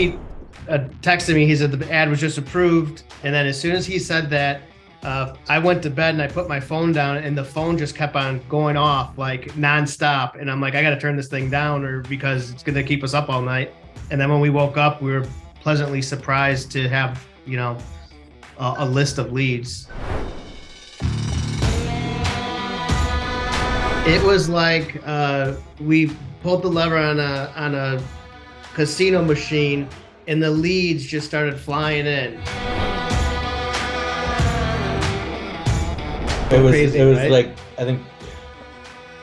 Pete uh, texted me. He said the ad was just approved, and then as soon as he said that, uh, I went to bed and I put my phone down, and the phone just kept on going off like nonstop. And I'm like, I got to turn this thing down, or because it's gonna keep us up all night. And then when we woke up, we were pleasantly surprised to have you know a, a list of leads. It was like uh, we pulled the lever on a on a casino machine, and the leads just started flying in. It was Crazy, it was right? like I think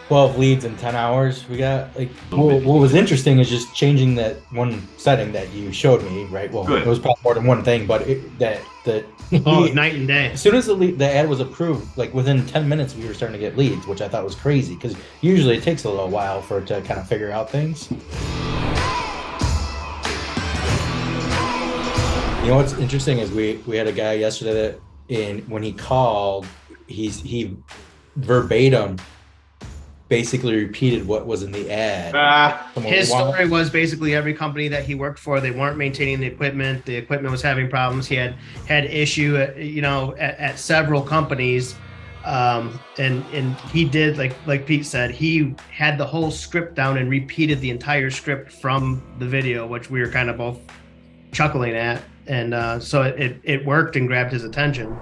twelve leads in ten hours. We got like what, what was interesting is just changing that one setting that you showed me. Right. Well, Good. it was probably more than one thing, but it, that that Oh, it was night and day. as soon as the lead, the ad was approved, like within ten minutes, we were starting to get leads, which I thought was crazy because usually it takes a little while for it to kind of figure out things. You know what's interesting is we we had a guy yesterday that in when he called, he's he verbatim basically repeated what was in the ad. Someone His story was basically every company that he worked for, they weren't maintaining the equipment. The equipment was having problems. He had had issue, at, you know, at, at several companies, um, and and he did like like Pete said, he had the whole script down and repeated the entire script from the video, which we were kind of both chuckling at, and uh, so it, it it worked and grabbed his attention.